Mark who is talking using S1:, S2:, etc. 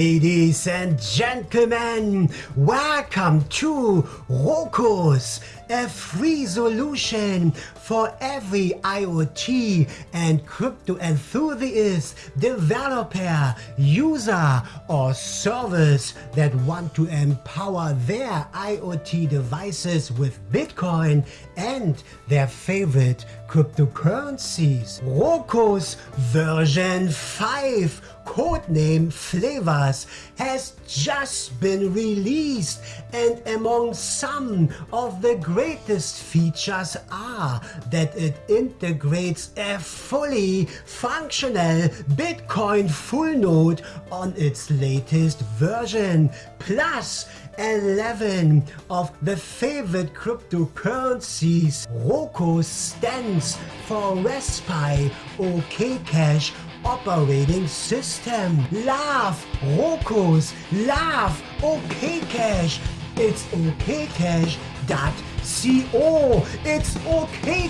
S1: Ladies and gentlemen, welcome to Rokos, a free solution for every IoT and crypto enthusiast, developer, user or service that want to empower their IoT devices with Bitcoin and their favorite cryptocurrencies. Rokos version 5 codename Flavors has just been released and among some of the greatest features are that it integrates a fully functional Bitcoin full node on its latest version plus 11 of the favorite cryptocurrencies. Roko stands for Raspi OK Cash operating system. Love Rokos, love OK Cash. It's okcash.co. It's okcash.co.